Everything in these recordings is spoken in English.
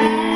away.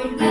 Lord.